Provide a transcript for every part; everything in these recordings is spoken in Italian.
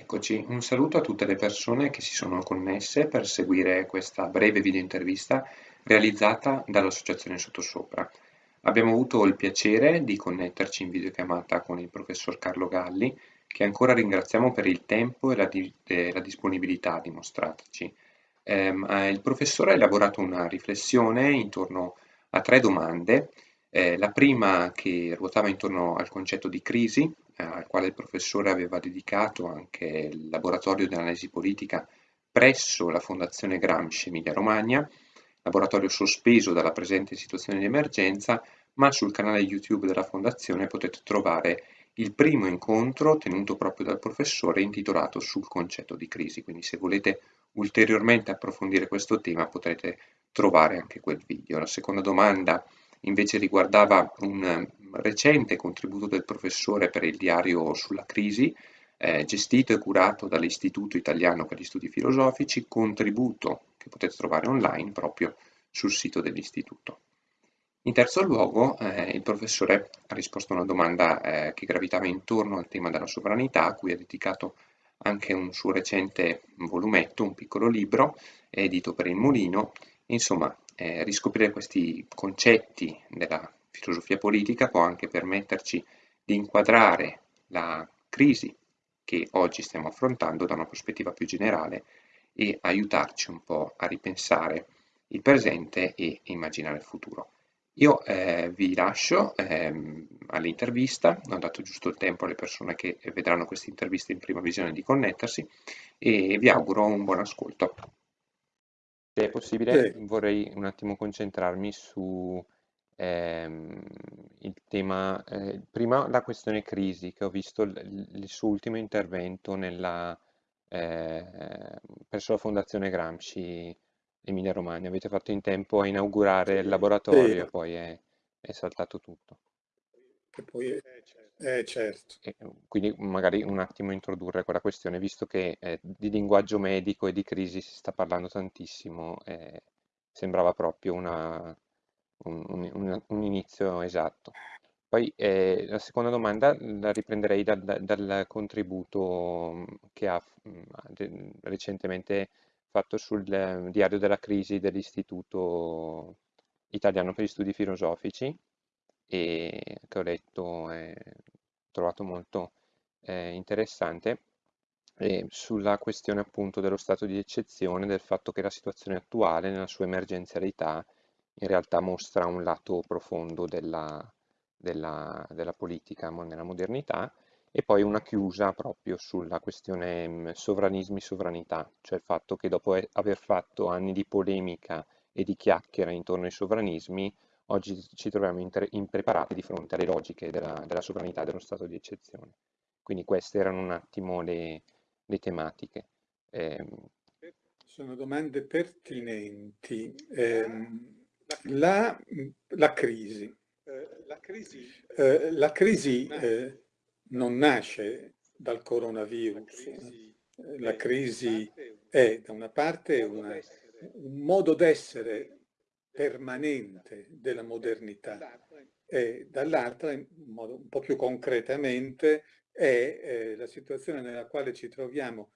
Eccoci, un saluto a tutte le persone che si sono connesse per seguire questa breve video intervista realizzata dall'Associazione Sottosopra. Abbiamo avuto il piacere di connetterci in videochiamata con il professor Carlo Galli, che ancora ringraziamo per il tempo e la, di la disponibilità dimostrataci. Eh, il professore ha elaborato una riflessione intorno a tre domande eh, la prima che ruotava intorno al concetto di crisi, al quale il professore aveva dedicato anche il laboratorio di analisi politica presso la Fondazione Gramsci Emilia Romagna, laboratorio sospeso dalla presente situazione di emergenza, ma sul canale YouTube della Fondazione potete trovare il primo incontro tenuto proprio dal professore intitolato sul concetto di crisi, quindi se volete ulteriormente approfondire questo tema potrete trovare anche quel video. La seconda domanda invece riguardava un eh, recente contributo del professore per il diario sulla crisi, eh, gestito e curato dall'Istituto Italiano per gli Studi Filosofici, contributo che potete trovare online proprio sul sito dell'Istituto. In terzo luogo, eh, il professore ha risposto a una domanda eh, che gravitava intorno al tema della sovranità, a cui ha dedicato anche un suo recente volumetto, un piccolo libro, edito per il Mulino. Insomma, eh, riscoprire questi concetti della filosofia politica può anche permetterci di inquadrare la crisi che oggi stiamo affrontando da una prospettiva più generale e aiutarci un po' a ripensare il presente e immaginare il futuro. Io eh, vi lascio ehm, all'intervista, ho dato giusto il tempo alle persone che vedranno questa intervista in prima visione di connettersi e vi auguro un buon ascolto. Se è possibile, Sì. vorrei un attimo concentrarmi su ehm, il tema, eh, prima la questione crisi, che ho visto il, il suo ultimo intervento nella, eh, presso la Fondazione Gramsci Emilia Romagna. Avete fatto in tempo a inaugurare il laboratorio, Sì. poi è, è saltato tutto. Che poi è, eh, certo. E, quindi magari un attimo introdurre quella questione, visto che eh, di linguaggio medico e di crisi si sta parlando tantissimo, eh, sembrava proprio una, un, un, un, inizio esatto. Poi eh, la seconda domanda la riprenderei dal, dal contributo che ha de, recentemente fatto sul diario della crisi dell'Istituto Italiano per gli Studi Filosofici, e che ho letto e trovato molto eh, interessante e sulla questione appunto dello stato di eccezione, del fatto che la situazione attuale nella sua emergenzialità in realtà mostra un lato profondo della, della, della politica nella modernità e poi una chiusa proprio sulla questione mm, sovranismi-sovranità, cioè il fatto che dopo aver fatto anni di polemica e di chiacchiera intorno ai sovranismi, oggi ci troviamo impreparati di fronte alle logiche della, della, sovranità dello stato di eccezione. Quindi queste erano un attimo le, le tematiche. Eh, Sono domande pertinenti. Eh, la, la, crisi. La crisi, eh, la crisi eh, non nasce dal coronavirus. La crisi è da una parte una, un modo d'essere permanente della modernità. e dall'altra, in modo un po' più concretamente, è eh, la situazione nella quale ci troviamo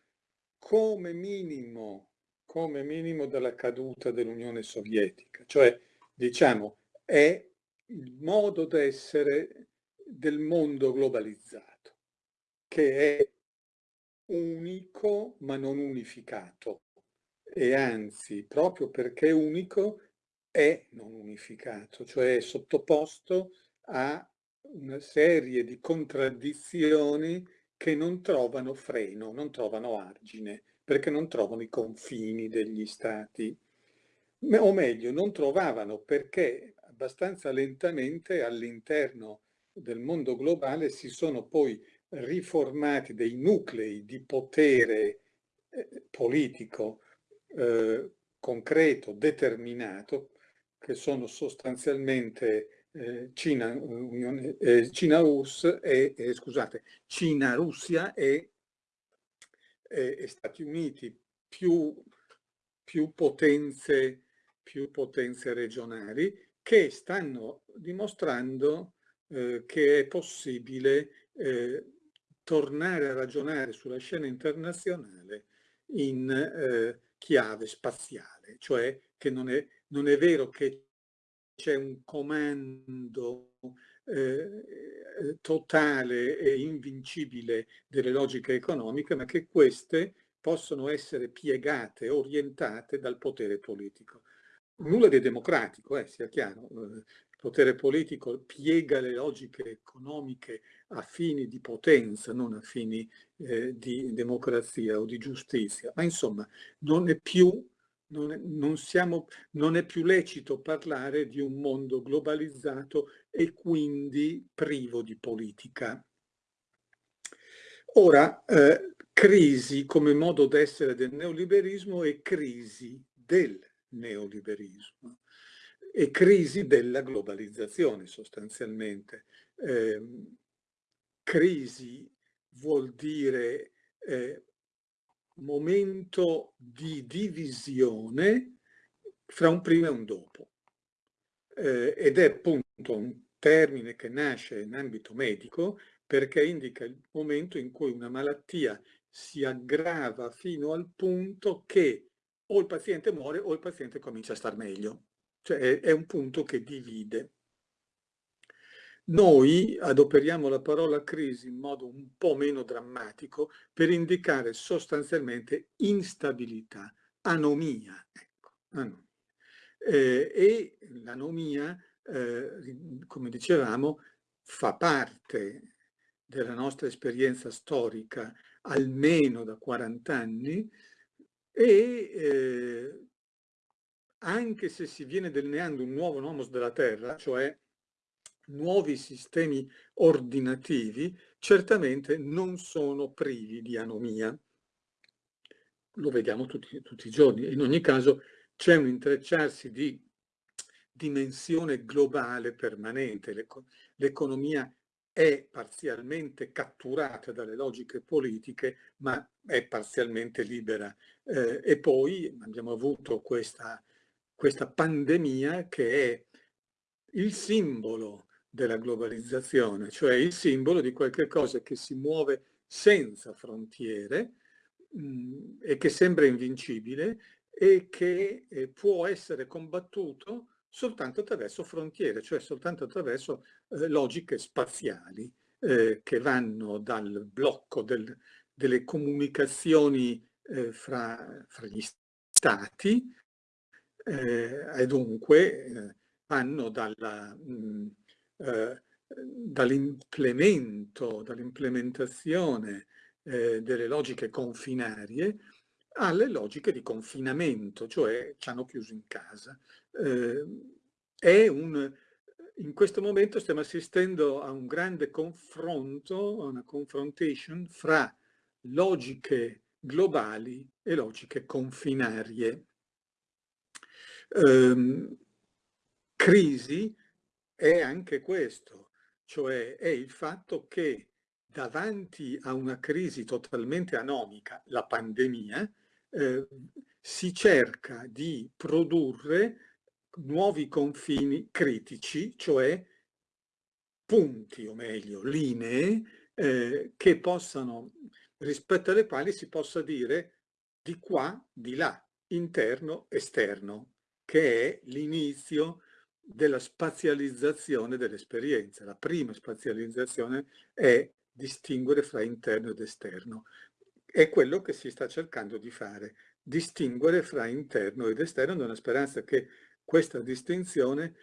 come minimo, come minimo dalla caduta dell'Unione Sovietica, cioè diciamo è il modo d'essere del mondo globalizzato, che è unico ma non unificato. E anzi proprio perché è unico è non unificato, cioè è sottoposto a una serie di contraddizioni che non trovano freno, non trovano argine, perché non trovano i confini degli stati. O meglio, non trovavano perché abbastanza lentamente all'interno del mondo globale si sono poi riformati dei nuclei di potere eh, politico eh, concreto, determinato, che sono sostanzialmente eh, Cina, Unione, eh, Cina, e, eh, Cina, Russia e, e, Stati Uniti, più, più, potenze, più potenze regionali che stanno dimostrando eh, che è possibile eh, tornare a ragionare sulla scena internazionale in eh, chiave spaziale, cioè che non è, non è vero che c'è un comando eh, totale e invincibile delle logiche economiche, ma che queste possono essere piegate, orientate dal potere politico. Nulla di democratico, eh, sia chiaro. Il potere politico piega le logiche economiche a fini di potenza, non a fini eh, di democrazia o di giustizia, ma insomma non è più non è, non, siamo, non è, più lecito parlare di un mondo globalizzato e quindi privo di politica. Ora, eh, crisi come modo d'essere del neoliberismo e crisi del neoliberismo e crisi della globalizzazione sostanzialmente. Eh, crisi vuol dire eh, momento di divisione fra un prima e un dopo. Eh, ed è appunto un termine che nasce in ambito medico perché indica il momento in cui una malattia si aggrava fino al punto che o il paziente muore o il paziente comincia a star meglio. Cioè è, è un punto che divide. Noi adoperiamo la parola crisi in modo un po' meno drammatico per indicare sostanzialmente instabilità, anomia. Ecco, anomia. Eh, e l'anomia, eh, come dicevamo, fa parte della nostra esperienza storica almeno da 40 anni e eh, anche se si viene delineando un nuovo nomos della Terra, cioè nuovi sistemi ordinativi certamente non sono privi di anomia. Lo vediamo tutti, tutti i giorni. In ogni caso c'è un intrecciarsi di dimensione globale permanente. L'economia è parzialmente catturata dalle logiche politiche, ma è parzialmente libera. Eh, e poi abbiamo avuto questa, questa pandemia che è il simbolo della globalizzazione, cioè il simbolo di qualche cosa che si muove senza frontiere mh, mm, e che sembra invincibile e che eh, può essere combattuto soltanto attraverso frontiere, cioè soltanto attraverso eh, logiche spaziali eh, che vanno dal blocco del, delle comunicazioni eh, fra, fra, gli stati eh, e dunque eh, vanno dalla mh, mm, eh, dall'implemento, dall'implementazione eh, delle logiche confinarie alle logiche di confinamento, cioè ci hanno chiuso in casa. Eh, un, in questo momento stiamo assistendo a un grande confronto, a una confrontation fra logiche globali e logiche confinarie. Um, crisi è anche questo, cioè è il fatto che davanti a una crisi totalmente anomica, la pandemia, eh, si cerca di produrre nuovi confini critici, cioè punti o meglio linee eh, che possano, rispetto alle quali si possa dire di qua, di là, interno, esterno, che è l'inizio della spazializzazione dell'esperienza. La prima spazializzazione è distinguere fra interno ed esterno. È quello che si sta cercando di fare, distinguere fra interno ed esterno nella speranza che questa distinzione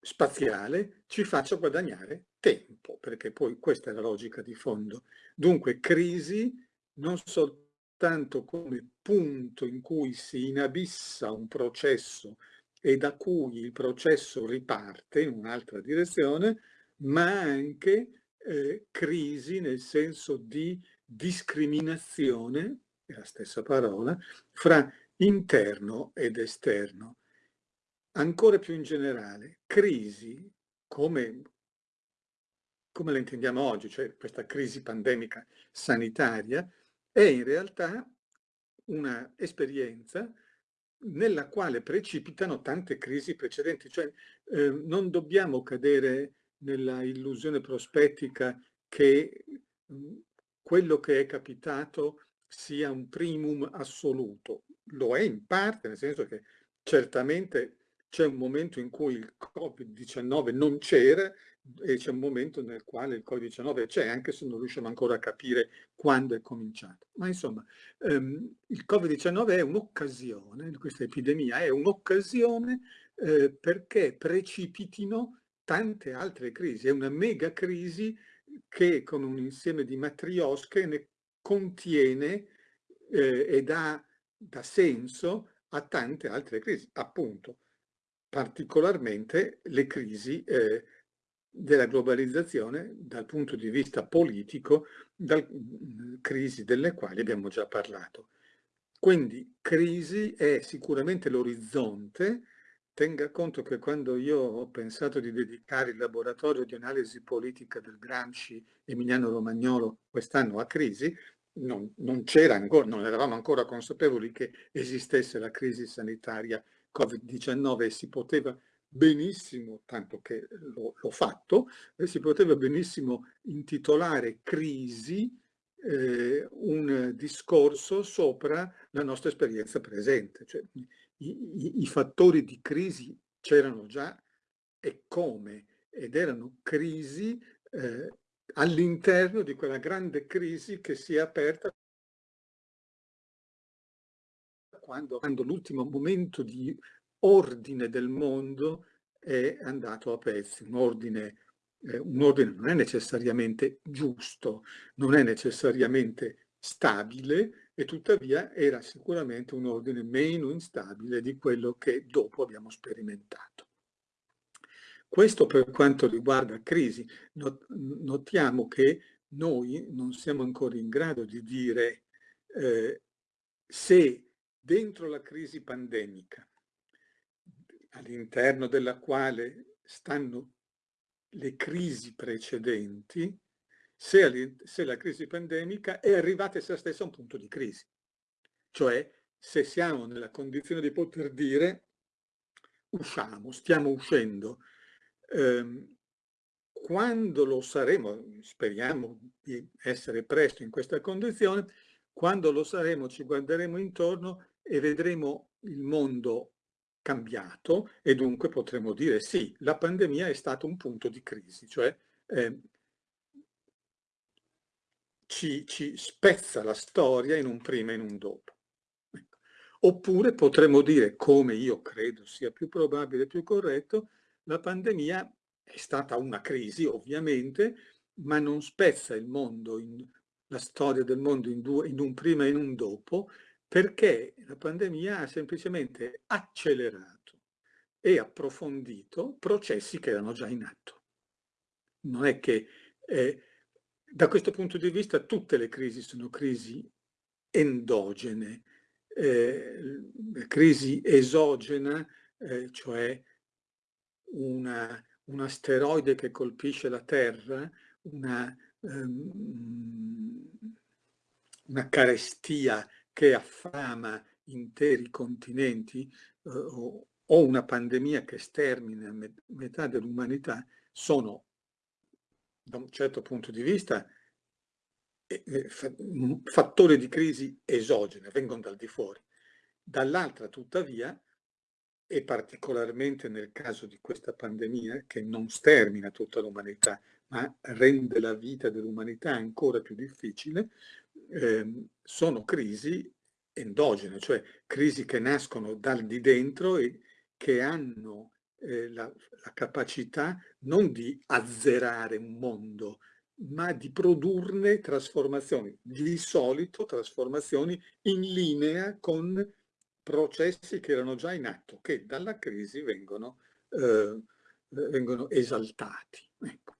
spaziale ci faccia guadagnare tempo, perché poi questa è la logica di fondo. Dunque crisi non soltanto come punto in cui si inabissa un processo e da cui il processo riparte in un'altra direzione, ma anche eh, crisi nel senso di discriminazione, è la stessa parola, fra interno ed esterno. Ancora più in generale, crisi, come, come la intendiamo oggi, cioè questa crisi pandemica sanitaria, è in realtà una esperienza nella quale precipitano tante crisi precedenti, cioè eh, non dobbiamo cadere nella illusione prospettica che mhmm, quello che è capitato sia un primum assoluto. Lo è in parte, nel senso che certamente c'è un momento in cui il Covid-19 non c'era e c'è un momento nel quale il Covid-19 c'è, anche se non riusciamo ancora a capire quando è cominciato. Ma insomma, ehm, il Covid-19 è un'occasione, questa epidemia è un'occasione eh, perché precipitino tante altre crisi. È una mega crisi che con un insieme di matriosche ne contiene eh, e dà, dà senso a tante altre crisi, appunto, particolarmente le crisi eh, della globalizzazione dal punto di vista politico, dal, crisi delle quali abbiamo già parlato. Quindi crisi è sicuramente l'orizzonte, tenga conto che quando io ho pensato di dedicare il laboratorio di analisi politica del Gramsci Emiliano Romagnolo quest'anno a crisi, non, non ancora, non eravamo ancora consapevoli che esistesse la crisi sanitaria Covid-19 e si poteva benissimo, tanto che l'ho fatto, eh, si poteva benissimo intitolare crisi eh, un discorso sopra la nostra esperienza presente. Cioè, i, i, i fattori di crisi c'erano già e come, ed erano crisi eh, all'interno di quella grande crisi che si è aperta quando, quando l'ultimo momento di ordine del mondo è andato a pezzi, un ordine, eh, un ordine non è necessariamente giusto, non è necessariamente stabile e tuttavia era sicuramente un ordine meno instabile di quello che dopo abbiamo sperimentato. Questo per quanto riguarda crisi, notiamo che noi non siamo ancora in grado di dire eh, se dentro la crisi pandemica all'interno della quale stanno le crisi precedenti, se, se, la crisi pandemica è arrivata essa stessa a un punto di crisi. Cioè, se siamo nella condizione di poter dire usciamo, stiamo uscendo, ehm, quando lo saremo, speriamo di essere presto in questa condizione, quando lo saremo ci guarderemo intorno e vedremo il mondo cambiato e dunque potremmo dire sì, la pandemia è stato un punto di crisi, cioè eh, ci, ci, spezza la storia in un prima e in un dopo. Ecco. Oppure potremmo dire, come io credo sia più probabile e più corretto, la pandemia è stata una crisi ovviamente, ma non spezza il mondo, in, la storia del mondo in, due, in un prima e in un dopo, perché la pandemia ha semplicemente accelerato e approfondito processi che erano già in atto. Non è che eh, da questo punto di vista tutte le crisi sono crisi endogene, eh, crisi esogena, eh, cioè una, un asteroide che colpisce la Terra, una, um, una carestia che affama interi continenti eh, o, o, una pandemia che stermina met metà dell'umanità sono, da un certo punto di vista, eh, eh fattori di crisi esogene, vengono dal di fuori. Dall'altra, tuttavia, e particolarmente nel caso di questa pandemia, che non stermina tutta l'umanità, ma rende la vita dell'umanità ancora più difficile, eh, sono crisi endogene, cioè crisi che nascono dal di dentro e che hanno eh, la, la capacità non di azzerare un mondo, ma di produrne trasformazioni, di solito trasformazioni in linea con processi che erano già in atto, che dalla crisi vengono, eh, vengono esaltati. Ecco.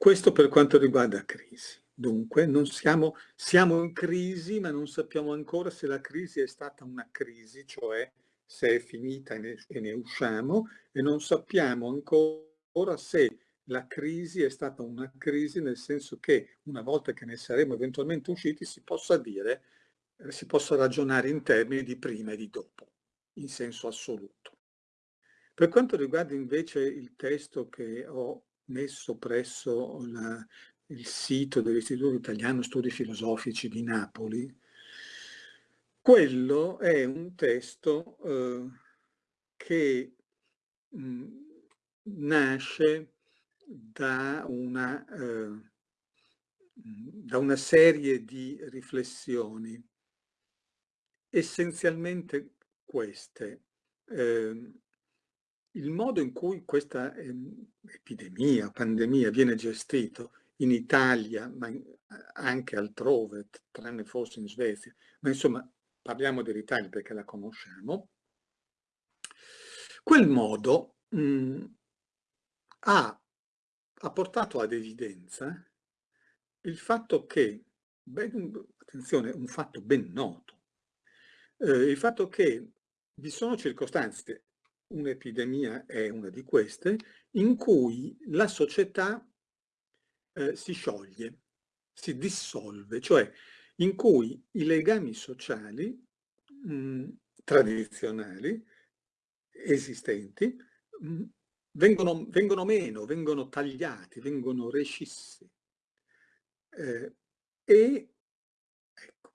Questo per quanto riguarda crisi. Dunque siamo, siamo in crisi, ma non sappiamo ancora se la crisi è stata una crisi, cioè se è finita e ne, e ne usciamo, e non sappiamo ancora se la crisi è stata una crisi nel senso che una volta che ne saremo eventualmente usciti si possa dire, eh, si possa ragionare in termini di prima e di dopo, in senso assoluto. Per quanto riguarda invece il testo che ho messo presso la, il sito dell'Istituto Italiano Studi Filosofici di Napoli, quello è un testo eh, che mh, nasce da una, eh, da una serie di riflessioni, essenzialmente queste. Eh, il modo in cui questa eh, epidemia, pandemia viene gestito in Italia, ma anche altrove, tranne forse in Svezia, ma insomma parliamo dell'Italia perché la conosciamo, quel modo mh, ha, ha, portato ad evidenza il fatto che, ben, attenzione, un fatto ben noto, eh, il fatto che vi sono circostanze, un'epidemia è una di queste, in cui la società eh, si scioglie, si dissolve, cioè in cui i legami sociali mh, mm, tradizionali esistenti mh, mm, vengono, vengono, meno, vengono tagliati, vengono rescissi eh, e, ecco,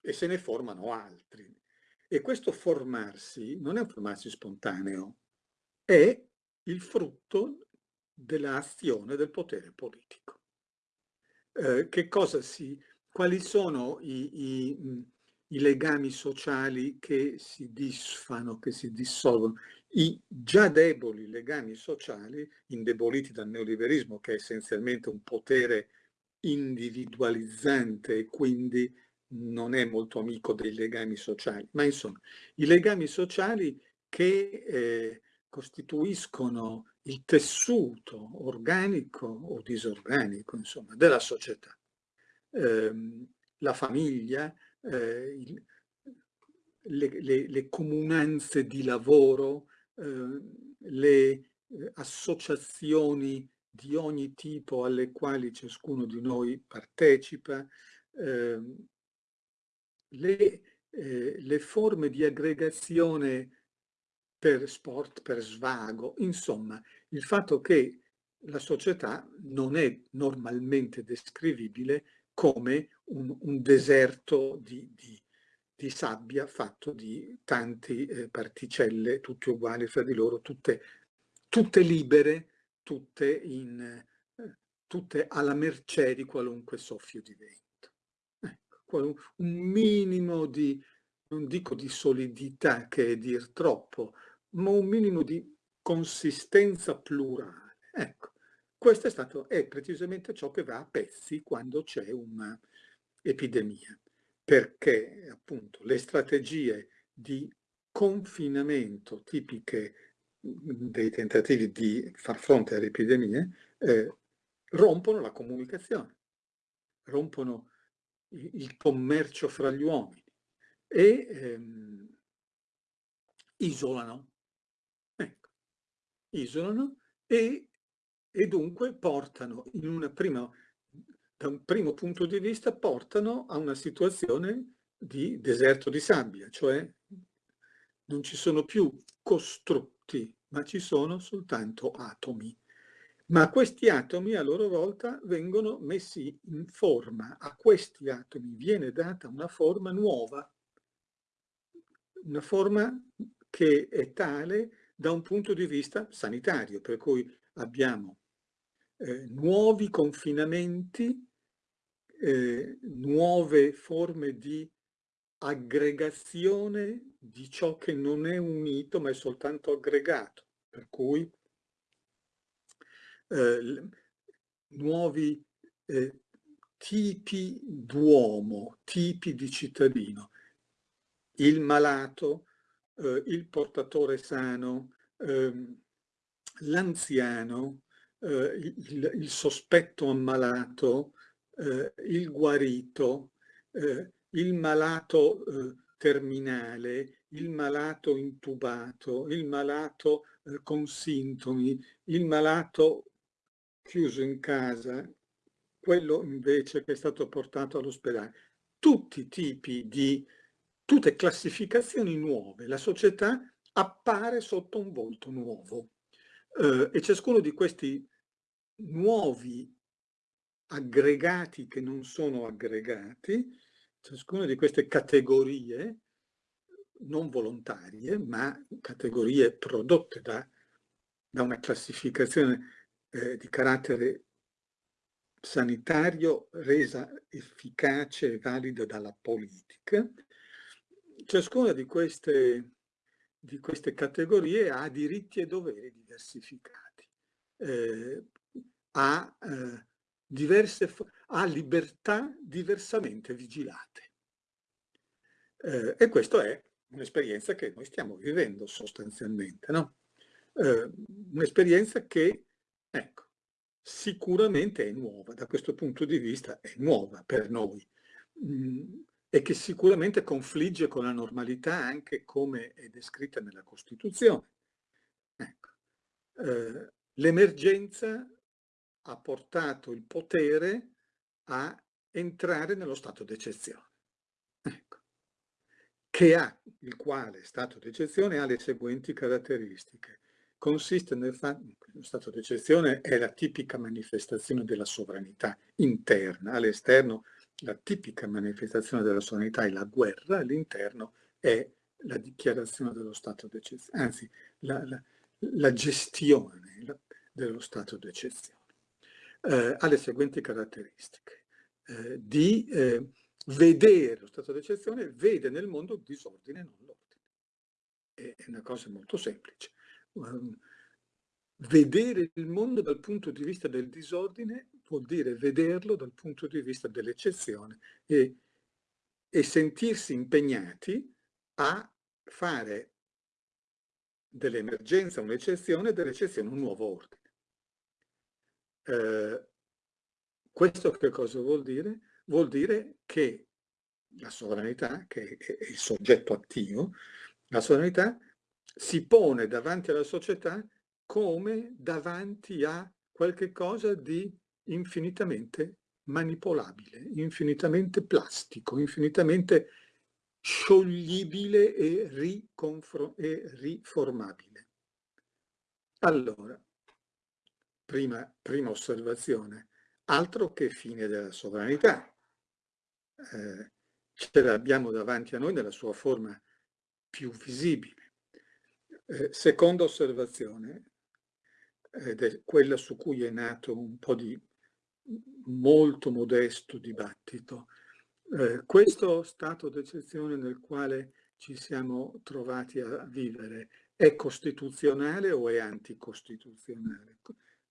e se ne formano altri. E questo formarsi non è un formarsi spontaneo, è il frutto dell'azione del potere politico. Eh, che cosa si, quali sono i, i, i, legami sociali che si disfano, che si dissolvono? I già deboli legami sociali, indeboliti dal neoliberismo, che è essenzialmente un potere individualizzante e quindi non è molto amico dei legami sociali, ma insomma i legami sociali che eh, costituiscono il tessuto organico o disorganico insomma, della società. Eh, la famiglia, eh, il, le, le, le, comunanze di lavoro, ehm, le eh, associazioni di ogni tipo alle quali ciascuno di noi partecipa, ehm, le, eh, le forme di aggregazione per sport, per svago, insomma, il fatto che la società non è normalmente descrivibile come un, un deserto di, di, di, sabbia fatto di tante eh, particelle, tutte uguali fra di loro, tutte, tutte libere, tutte, in, eh, tutte alla mercé di qualunque soffio di vento un minimo di, non dico di solidità che è dir troppo, ma un minimo di consistenza plurale. Ecco, questo è, stato, è precisamente ciò che va a pezzi quando c'è un'epidemia, perché appunto le strategie di confinamento tipiche dei tentativi di far fronte alle epidemie eh, rompono la comunicazione, rompono il commercio fra gli uomini e ehm, isolano, ecco, isolano e, e dunque portano in una prima, da un primo punto di vista, portano a una situazione di deserto di sabbia, cioè non ci sono più costrutti, ma ci sono soltanto atomi ma questi atomi a loro volta vengono messi in forma, a questi atomi viene data una forma nuova, una forma che è tale da un punto di vista sanitario, per cui abbiamo eh, nuovi confinamenti, eh, nuove forme di aggregazione di ciò che non è unito ma è soltanto aggregato, per cui eh, nuovi eh, tipi d'uomo, tipi di cittadino. Il malato, eh, il portatore sano, ehm, l'anziano, eh, il, il, sospetto ammalato, eh, il guarito, eh, il malato terminale, il malato intubato, il malato con sintomi, il malato chiuso in casa, quello invece che è stato portato all'ospedale. Tutti i tipi di, tutte classificazioni nuove. La società appare sotto un volto nuovo eh, e ciascuno di questi nuovi aggregati che non sono aggregati, ciascuna di queste categorie non volontarie, ma categorie prodotte da, da una classificazione eh, di carattere sanitario resa efficace e valida dalla politica, ciascuna di queste, di queste categorie ha diritti e doveri diversificati, eh, ha, eh, diverse, ha libertà diversamente vigilate. Eh, e questa è un'esperienza che noi stiamo vivendo sostanzialmente, no? Eh, un'esperienza che, ecco, sicuramente è nuova, da questo punto di vista è nuova per noi mm, e che sicuramente confligge con la normalità anche come è descritta nella Costituzione. Ecco. Eh, L'emergenza ha portato il potere a entrare nello stato d'eccezione, ecco. che ha, il quale stato d'eccezione ha le seguenti caratteristiche consiste nel fatto che lo stato d'eccezione è la tipica manifestazione della sovranità interna, all'esterno la tipica manifestazione della sovranità è la guerra, all'interno è la dichiarazione dello stato d'eccezione, anzi la, la, la gestione la, dello stato d'eccezione. Eh, ha le seguenti caratteristiche. Eh, di eh, vedere lo stato d'eccezione, vede nel mondo disordine non l'ordine. È una cosa molto semplice. Ehm, vedere il mondo dal punto di vista del disordine vuol dire vederlo dal punto di vista dell'eccezione e, e sentirsi impegnati a fare dell'emergenza un'eccezione e dell'eccezione un nuovo ordine. Eh, questo che cosa vuol dire? Vuol dire che la sovranità, che è il soggetto attivo, la sovranità si pone davanti alla società come davanti a qualche cosa di infinitamente manipolabile, infinitamente plastico, infinitamente scioglibile e, e riformabile. Allora, prima, prima, osservazione, altro che fine della sovranità. Eh, ce l'abbiamo davanti a noi nella sua forma più visibile. Eh, seconda osservazione, ed è quella su cui è nato un po' di molto modesto dibattito. Eh, questo stato d'eccezione nel quale ci siamo trovati a vivere è costituzionale o è anticostituzionale?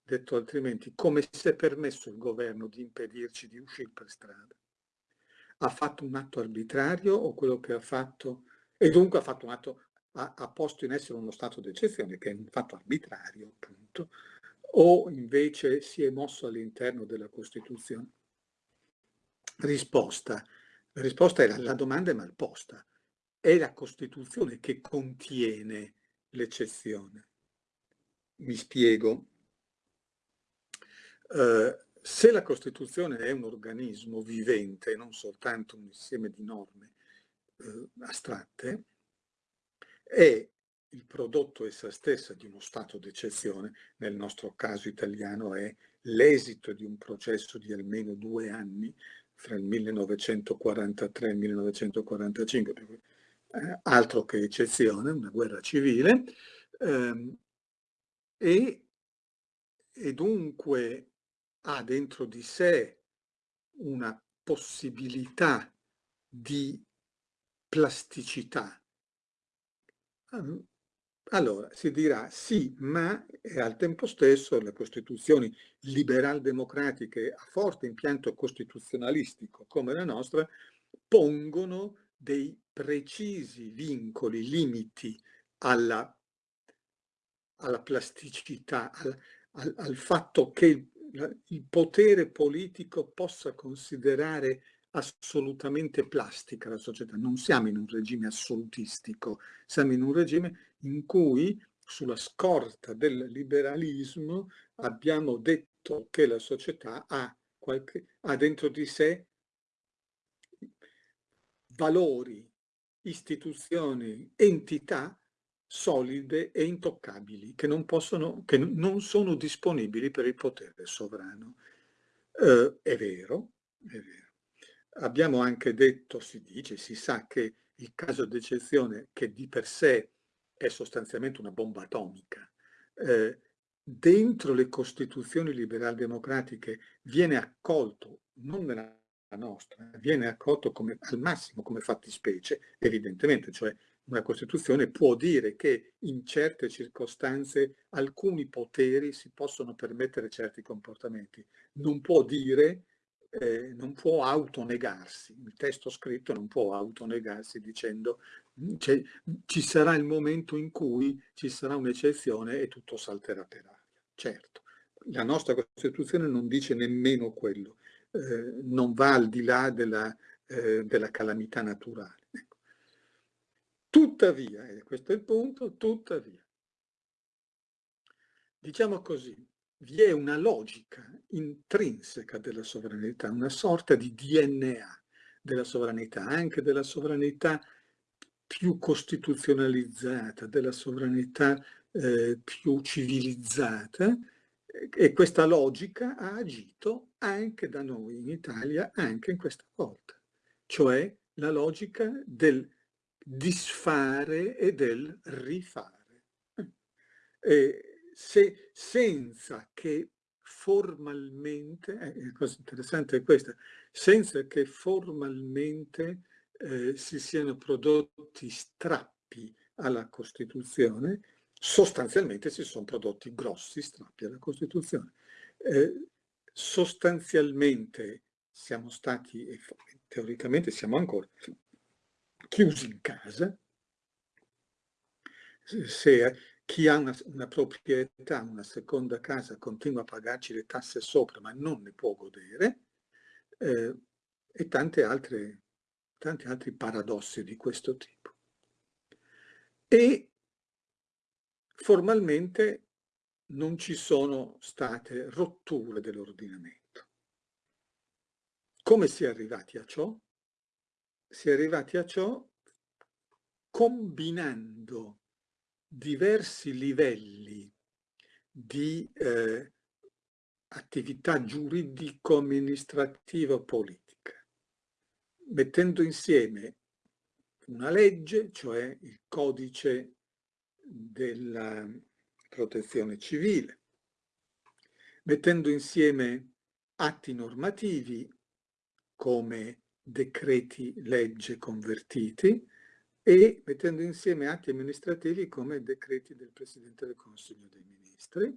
Detto altrimenti, come si è permesso il governo di impedirci di uscire per strada? Ha fatto un atto arbitrario o quello che ha fatto, e dunque ha fatto un atto ha, ha posto in essere uno stato d'eccezione che è un fatto arbitrario, appunto, o invece si è mosso all'interno della Costituzione? Risposta. La risposta la, la domanda è mal posta. È la Costituzione che contiene l'eccezione. Mi spiego. Uh, se la Costituzione è un organismo vivente, non soltanto un insieme di norme uh, astratte, è il prodotto essa stessa di uno stato d'eccezione, nel nostro caso italiano è l'esito di un processo di almeno due anni, fra il 1943 e il 1945, eh, altro che eccezione, una guerra civile, ehm, e, e dunque ha dentro di sé una possibilità di plasticità allora, si dirà sì, ma al tempo stesso le costituzioni liberal-democratiche a forte impianto costituzionalistico come la nostra pongono dei precisi vincoli, limiti alla, alla plasticità, al, al, al fatto che il, il potere politico possa considerare assolutamente plastica la società, non siamo in un regime assolutistico, siamo in un regime in cui sulla scorta del liberalismo abbiamo detto che la società ha, qualche, ha dentro di sé valori, istituzioni, entità solide e intoccabili, che non, possono, che non sono disponibili per il potere sovrano. Eh, è vero, è vero. Abbiamo anche detto, si dice, si sa che il caso d'eccezione, che di per sé è sostanzialmente una bomba atomica, eh, dentro le costituzioni liberal democratiche viene accolto, non nella nostra, viene accolto come, al massimo come fattispecie, evidentemente, cioè una Costituzione può dire che in certe circostanze alcuni poteri si possono permettere certi comportamenti, non può dire, eh, non può autonegarsi, il testo scritto non può autonegarsi dicendo cioè, ci sarà il momento in cui ci sarà un'eccezione e tutto salterà per aria. Certo, la nostra Costituzione non dice nemmeno quello, eh, non va al di là della, eh, della calamità naturale. Ecco. Tuttavia, e questo è il punto, tuttavia, diciamo così, vi è una logica intrinseca della sovranità, una sorta di DNA della sovranità, anche della sovranità più costituzionalizzata, della sovranità eh, più civilizzata, e questa logica ha agito anche da noi in Italia, anche in questa volta, cioè la logica del disfare e del rifare. E se, senza che formalmente, eh, cosa interessante è questa, senza che formalmente eh, si siano prodotti strappi alla Costituzione, sostanzialmente si sono prodotti grossi strappi alla Costituzione. Eh, sostanzialmente siamo stati, e teoricamente siamo ancora, chiusi in casa. Se chi ha una, una, proprietà, una seconda casa, continua a pagarci le tasse sopra, ma non ne può godere, eh, e tante altre, tanti altri paradossi di questo tipo. E formalmente non ci sono state rotture dell'ordinamento. Come si è arrivati a ciò? Si è arrivati a ciò combinando diversi livelli di eh, attività giuridico-amministrativa-politica, mettendo insieme una legge, cioè il codice della protezione civile, mettendo insieme atti normativi come decreti legge convertiti e mettendo insieme atti amministrativi come decreti del Presidente del Consiglio dei Ministri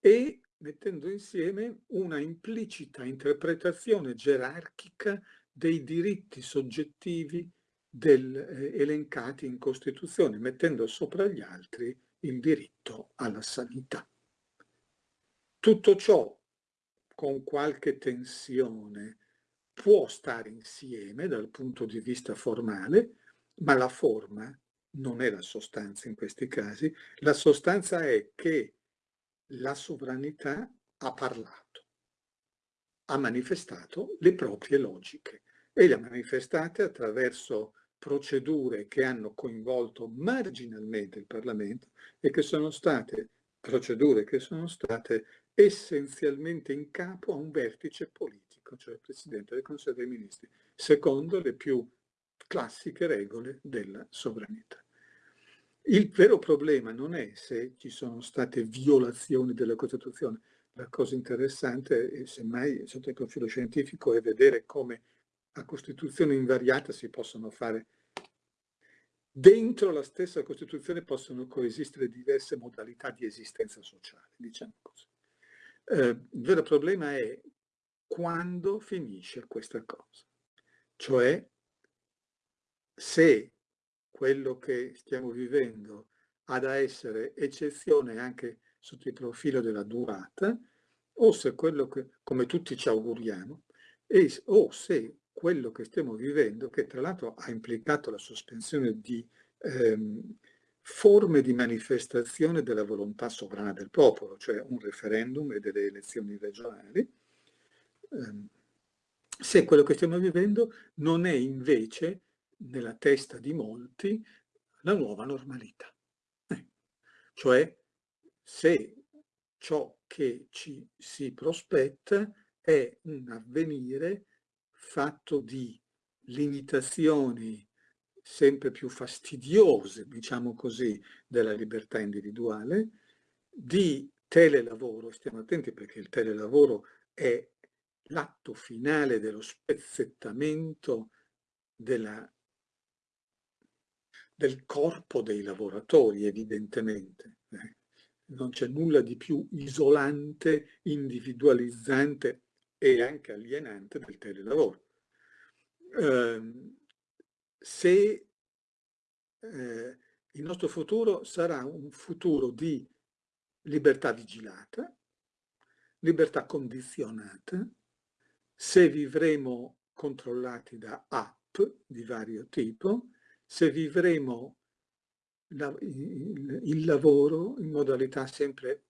e mettendo insieme una implicita interpretazione gerarchica dei diritti soggettivi del, eh, elencati in Costituzione, mettendo sopra gli altri il diritto alla sanità. Tutto ciò con qualche tensione può stare insieme dal punto di vista formale, ma la forma non è la sostanza in questi casi, la sostanza è che la sovranità ha parlato, ha manifestato le proprie logiche e le ha manifestate attraverso procedure che hanno coinvolto marginalmente il Parlamento e che sono state procedure che sono state essenzialmente in capo a un vertice politico, cioè il Presidente del Consiglio dei Ministri, secondo le più classiche regole della sovranità. Il vero problema non è se ci sono state violazioni della Costituzione, la cosa interessante, semmai sotto il profilo scientifico, è vedere come a Costituzione invariata si possono fare dentro la stessa Costituzione possono coesistere diverse modalità di esistenza sociale, diciamo così. Eh, il vero problema è quando finisce questa cosa, cioè se quello che stiamo vivendo ha da essere eccezione anche sotto il profilo della durata, o se quello che, come tutti ci auguriamo, e, o se quello che stiamo vivendo, che tra l'altro ha implicato la sospensione di ehm, forme di manifestazione della volontà sovrana del popolo, cioè un referendum e delle elezioni regionali, se quello che stiamo vivendo non è invece nella testa di molti la nuova normalità. Eh. Cioè, se ciò che ci si prospetta è un avvenire fatto di limitazioni sempre più fastidiose, diciamo così, della libertà individuale, di telelavoro, stiamo attenti perché il telelavoro è l'atto finale dello spezzettamento della, del corpo dei lavoratori, evidentemente. Eh. Non c'è nulla di più isolante, individualizzante e anche alienante del telelavoro. Eh, se eh, il nostro futuro sarà un futuro di libertà vigilata, libertà condizionata, se vivremo controllati da app di vario tipo, se vivremo il, il lavoro in modalità sempre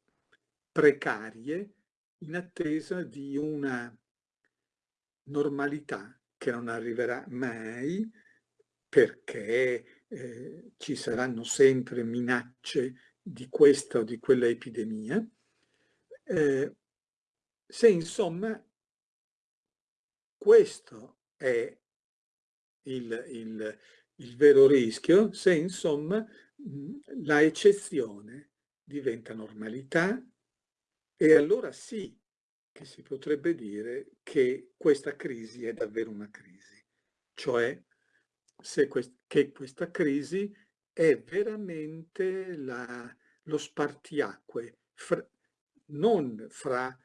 precarie in attesa di una normalità che non arriverà mai perché eh, ci saranno sempre minacce di questa o di quella epidemia, eh, se insomma questo è il, il, il vero rischio, se insomma la eccezione diventa normalità e allora sì che si potrebbe dire che questa crisi è davvero una crisi, cioè quest che questa crisi è veramente la, lo spartiacque, fra, non fra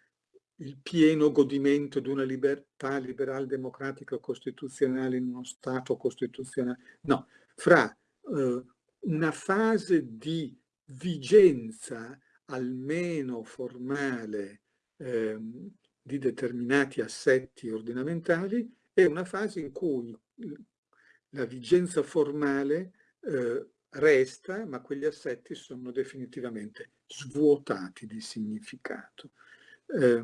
il pieno godimento di una libertà liberal democratica costituzionale in uno Stato costituzionale, no, fra eh, una fase di vigenza almeno formale eh, di determinati assetti ordinamentali e una fase in cui la vigenza formale eh, resta, ma quegli assetti sono definitivamente svuotati di significato. Eh,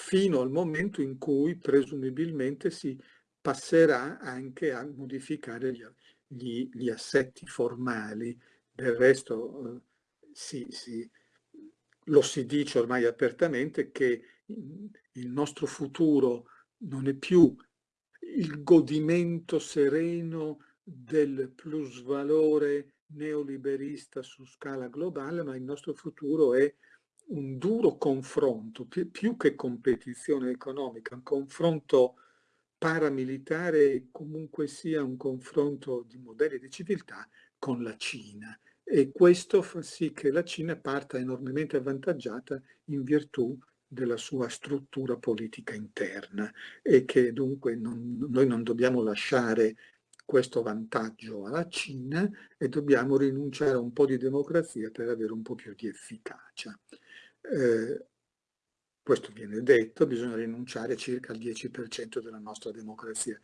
fino al momento in cui presumibilmente si passerà anche a modificare gli, gli, gli assetti formali. Del resto eh, si, lo si dice ormai apertamente che il nostro futuro non è più il godimento sereno del plusvalore neoliberista su scala globale, ma il nostro futuro è un duro confronto, più, che competizione economica, un confronto paramilitare comunque sia un confronto di modelli di civiltà con la Cina. E questo fa sì che la Cina parta enormemente avvantaggiata in virtù della sua struttura politica interna e che dunque non, noi non dobbiamo lasciare questo vantaggio alla Cina e dobbiamo rinunciare a un po' di democrazia per avere un po' più di efficacia. Eh, questo viene detto, bisogna rinunciare circa al 10% della nostra democrazia.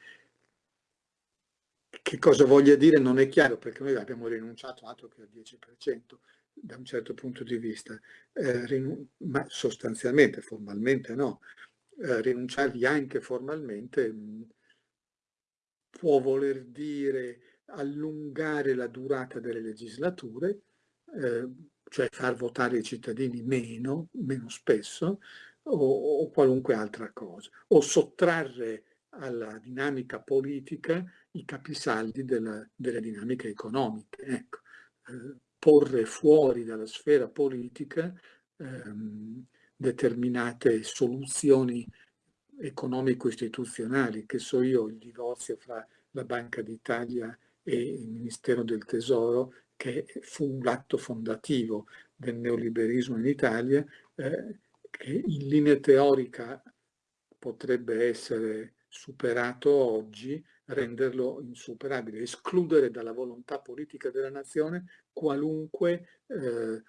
Che cosa voglia dire non è chiaro perché noi abbiamo rinunciato altro che al 10% da un certo punto di vista, eh, ma sostanzialmente, formalmente no. Eh, rinunciarvi anche formalmente può voler dire allungare la durata delle legislature, eh, cioè far votare i cittadini meno, meno spesso, o, o qualunque altra cosa, o sottrarre alla dinamica politica i capisaldi della, delle dinamiche economiche. Ecco. Eh, porre fuori dalla sfera politica ehm, determinate soluzioni economico-istituzionali, che so io, il divorzio fra la Banca d'Italia e il Ministero del Tesoro, che fu l'atto fondativo del neoliberismo in Italia, eh, che in linea teorica potrebbe essere superato oggi, renderlo insuperabile, escludere dalla volontà politica della nazione qualunque eh,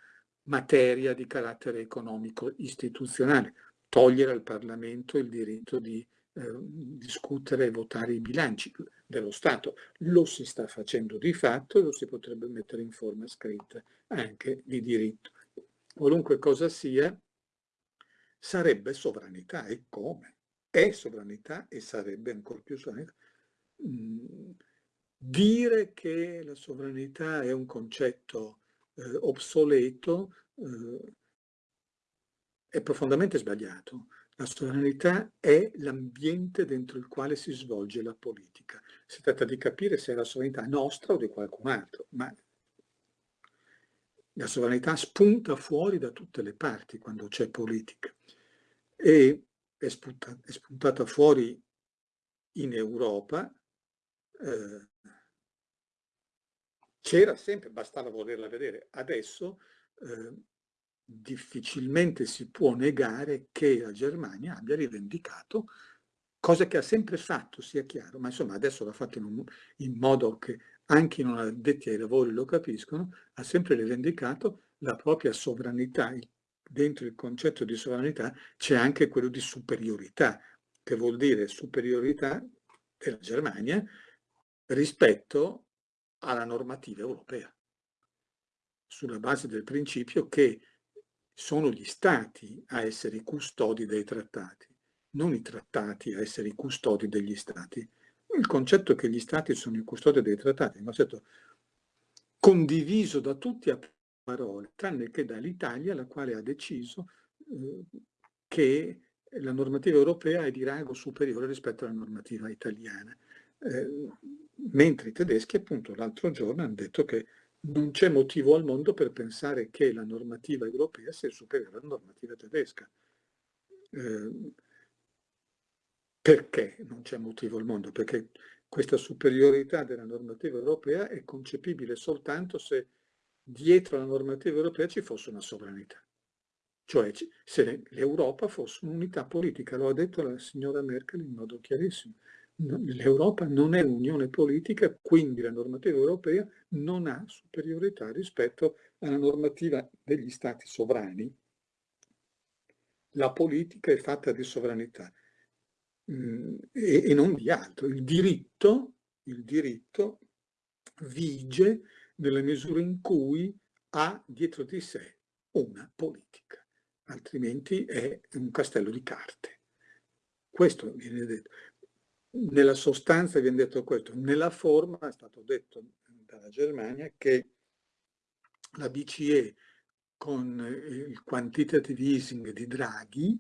materia di carattere economico istituzionale, togliere al Parlamento il diritto di eh, discutere e votare i bilanci dello Stato. Lo si sta facendo di fatto e lo si potrebbe mettere in forma scritta anche di diritto. Qualunque cosa sia, sarebbe sovranità e come? È sovranità e sarebbe ancora più sovranità. Mm, dire che la sovranità è un concetto eh, obsoleto eh, è profondamente sbagliato. La sovranità è l'ambiente dentro il quale si svolge la politica. Si tratta di capire se è la sovranità nostra o di qualcun altro, ma la sovranità spunta fuori da tutte le parti quando c'è politica e è, spunta, è, spuntata fuori in Europa, eh, c'era sempre, bastava volerla vedere. Adesso eh, difficilmente si può negare che la Germania abbia rivendicato, cosa che ha sempre fatto, sia chiaro, ma insomma adesso l'ha fatto in, un, in modo che anche i non addetti ai lavori lo capiscono, ha sempre rivendicato la propria sovranità. Dentro il concetto di sovranità c'è anche quello di superiorità, che vuol dire superiorità della Germania rispetto alla normativa europea, sulla base del principio che sono gli stati a essere i custodi dei trattati, non i trattati a essere i custodi degli stati. Il concetto che gli stati sono i custodi dei trattati è un concetto condiviso da tutti a parole, tranne che dall'Italia, la quale ha deciso eh, che la normativa europea è di rango superiore rispetto alla normativa italiana. Eh, mentre i tedeschi appunto l'altro giorno hanno detto che non c'è motivo al mondo per pensare che la normativa europea sia superiore alla normativa tedesca. Eh, perché non c'è motivo al mondo? Perché questa superiorità della normativa europea è concepibile soltanto se dietro la normativa europea ci fosse una sovranità. Cioè se l'Europa fosse un'unità politica, lo ha detto la signora Merkel in modo chiarissimo l'Europa non è un'unione politica, quindi la normativa europea non ha superiorità rispetto alla normativa degli stati sovrani. La politica è fatta di sovranità mm, e, e, non di altro. Il diritto, il diritto vige nella misura in cui ha dietro di sé una politica, altrimenti è un castello di carte. Questo viene detto nella sostanza viene detto questo, nella forma è stato detto dalla Germania che la BCE con il quantitative easing di Draghi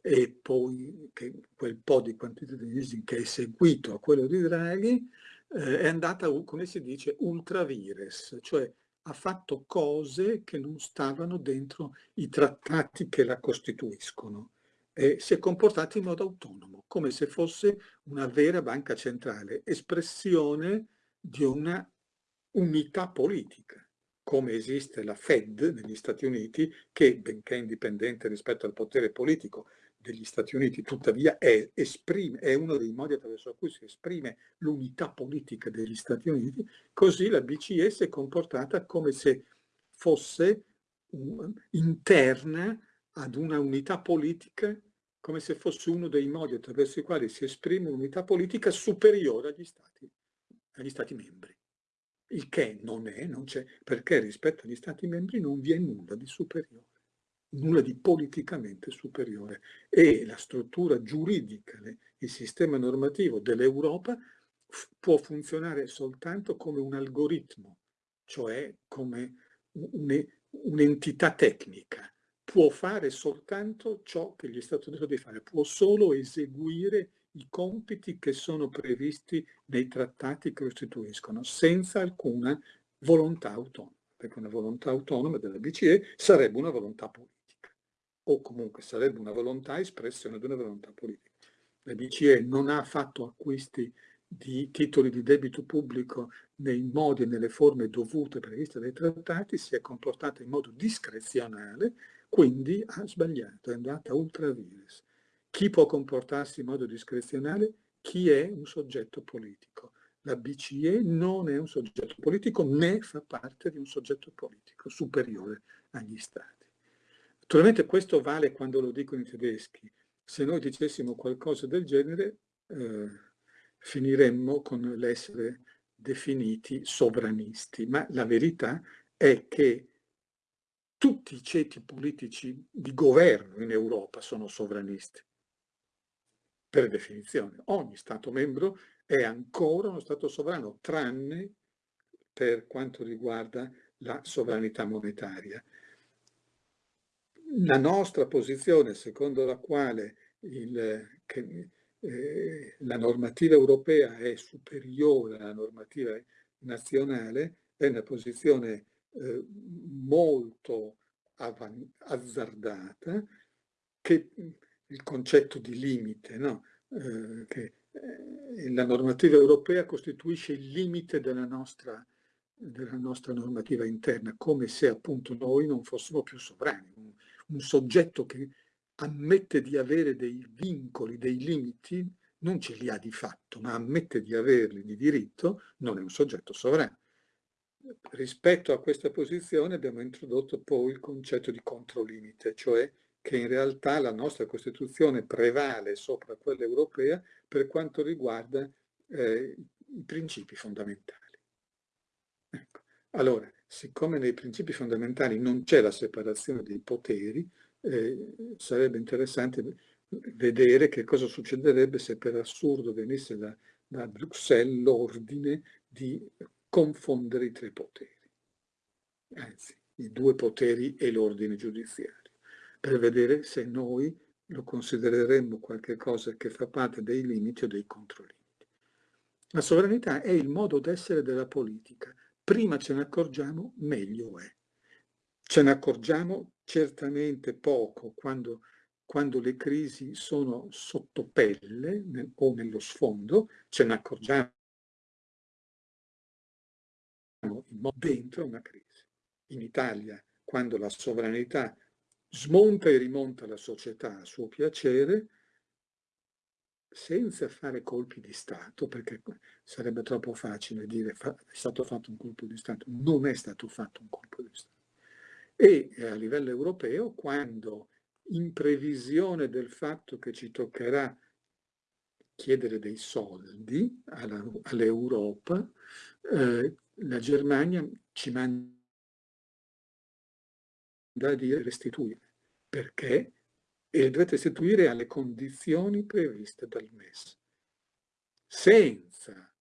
e poi quel po' di quantitative easing che è seguito a quello di Draghi eh, è andata, come si dice, ultra vires, cioè ha fatto cose che non stavano dentro i trattati che la costituiscono eh, si è comportata in modo autonomo, come se fosse una vera banca centrale, espressione di una unità politica, come esiste la Fed negli Stati Uniti, che benché indipendente rispetto al potere politico degli Stati Uniti, tuttavia è, esprime, è uno dei modi attraverso cui si esprime l'unità politica degli Stati Uniti, così la BCE si è comportata come se fosse um, interna ad una unità politica come se fosse uno dei modi attraverso i quali si esprime un'unità politica superiore agli stati, agli stati membri. Il che non è, non c'è, perché rispetto agli stati membri non vi è nulla di superiore, nulla di politicamente superiore. E la struttura giuridica, il sistema normativo dell'Europa può funzionare soltanto come un algoritmo, cioè come un'entità tecnica può fare soltanto ciò che gli è stato detto di fare, può solo eseguire i compiti che sono previsti nei trattati che costituiscono, senza alcuna volontà autonoma, perché una volontà autonoma della BCE sarebbe una volontà politica, o comunque sarebbe una volontà espressione di una volontà politica. La BCE non ha fatto acquisti di titoli di debito pubblico nei modi e nelle forme dovute previste dai trattati, si è comportata in modo discrezionale quindi ha sbagliato, è andata ultra vires. Chi può comportarsi in modo discrezionale? Chi è un soggetto politico. La BCE non è un soggetto politico né fa parte di un soggetto politico superiore agli stati. Naturalmente questo vale quando lo dicono i tedeschi. Se noi dicessimo qualcosa del genere eh, finiremmo con l'essere definiti sovranisti, ma la verità è che tutti i ceti politici di governo in Europa sono sovranisti, per definizione. Ogni Stato membro è ancora uno Stato sovrano, tranne per quanto riguarda la sovranità monetaria. La nostra posizione, secondo la quale il, che, eh, la normativa europea è superiore alla normativa nazionale, è una posizione eh, molto azzardata, che il concetto di limite, no? eh, che eh, la normativa europea costituisce il limite della nostra, della nostra normativa interna, come se appunto noi non fossimo più sovrani. Un, un soggetto che ammette di avere dei vincoli, dei limiti, non ce li ha di fatto, ma ammette di averli di diritto, non è un soggetto sovrano. Rispetto a questa posizione abbiamo introdotto poi il concetto di controlimite, cioè che in realtà la nostra Costituzione prevale sopra quella europea per quanto riguarda eh, i principi fondamentali. Ecco. Allora, siccome nei principi fondamentali non c'è la separazione dei poteri, eh, sarebbe interessante vedere che cosa succederebbe se per assurdo venisse da, da Bruxelles l'ordine di confondere i tre poteri, anzi i due poteri e l'ordine giudiziario, per vedere se noi lo considereremmo qualcosa che fa parte dei limiti o dei controlimiti. La sovranità è il modo d'essere della politica. Prima ce ne accorgiamo, meglio è. Ce ne accorgiamo certamente poco quando, quando le crisi sono sotto pelle nel, o nello sfondo, ce ne accorgiamo dentro una crisi. In Italia, quando la sovranità smonta e rimonta la società a suo piacere, senza fare colpi di Stato, perché sarebbe troppo facile dire è stato fatto un colpo di Stato, non è stato fatto un colpo di Stato e eh, a livello europeo quando in previsione del fatto che ci toccherà chiedere dei soldi all'Europa, eh, la Germania ci manda dire restituire, perché? E dovete restituire alle condizioni previste dal MES, senza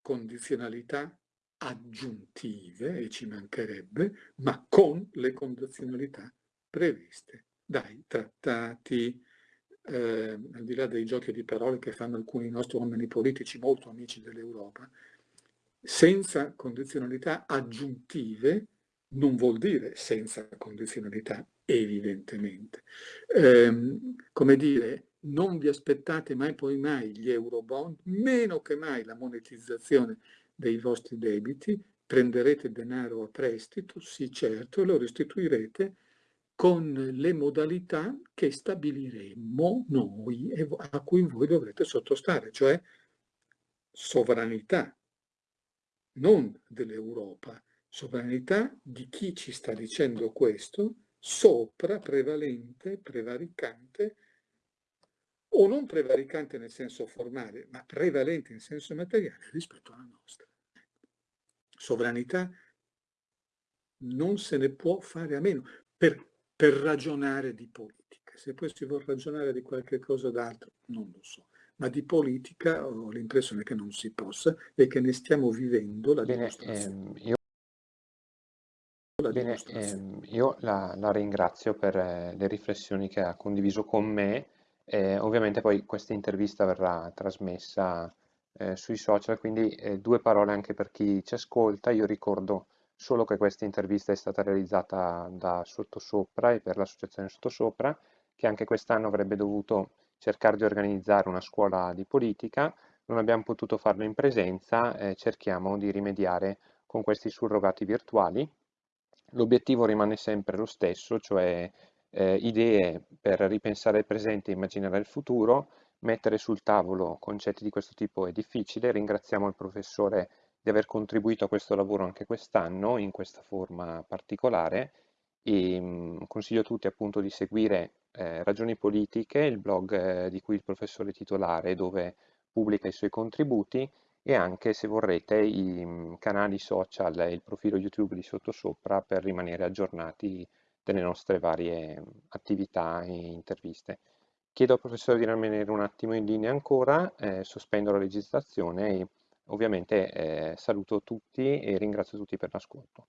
condizionalità aggiuntive, e ci mancherebbe, ma con le condizionalità previste dai trattati, eh, al di là dei giochi di parole che fanno alcuni nostri uomini politici molto amici dell'Europa, senza condizionalità aggiuntive non vuol dire senza condizionalità, evidentemente. Eh, come dire, non vi aspettate mai poi mai gli eurobond, meno che mai la monetizzazione dei vostri debiti, prenderete denaro a prestito, sì certo, e lo restituirete con le modalità che stabiliremo noi e a cui voi dovrete sottostare, cioè sovranità, non dell'Europa, sovranità di chi ci sta dicendo questo, sopra, prevalente, prevaricante, o non prevaricante nel senso formale, ma prevalente in senso materiale rispetto alla nostra sovranità non se ne può fare a meno per, per ragionare di politica. Se poi si vuole ragionare di qualche cosa d'altro, non lo so. Ma di politica ho l'impressione che non si possa e che ne stiamo vivendo la Bene, dimostrazione. Ehm, io... Bene, ehm, io la, la, ringrazio per eh, le riflessioni che ha condiviso con me. Eh, ovviamente poi questa intervista verrà trasmessa eh, sui social, quindi eh, due parole anche per chi ci ascolta. Io ricordo solo che questa intervista è stata realizzata da Sottosopra e per l'associazione Sottosopra, che anche quest'anno avrebbe dovuto cercare di organizzare una scuola di politica. Non abbiamo potuto farlo in presenza, eh, cerchiamo di rimediare con questi surrogati virtuali. L'obiettivo rimane sempre lo stesso, cioè eh, idee per ripensare il presente e immaginare il futuro, Mettere sul tavolo concetti di questo tipo è difficile, ringraziamo il professore di aver contribuito a questo lavoro anche quest'anno in questa forma particolare e mh, mm, consiglio a tutti appunto di seguire eh, Ragioni Politiche, il blog eh, di cui il professore è titolare dove pubblica i suoi contributi e anche se vorrete i mh, mm, canali social e il profilo YouTube di Sottosopra per rimanere aggiornati delle nostre varie attività e interviste. Chiedo al professore di rimanere un attimo in linea ancora, eh, sospendo la registrazione e ovviamente eh, saluto tutti e ringrazio tutti per l'ascolto.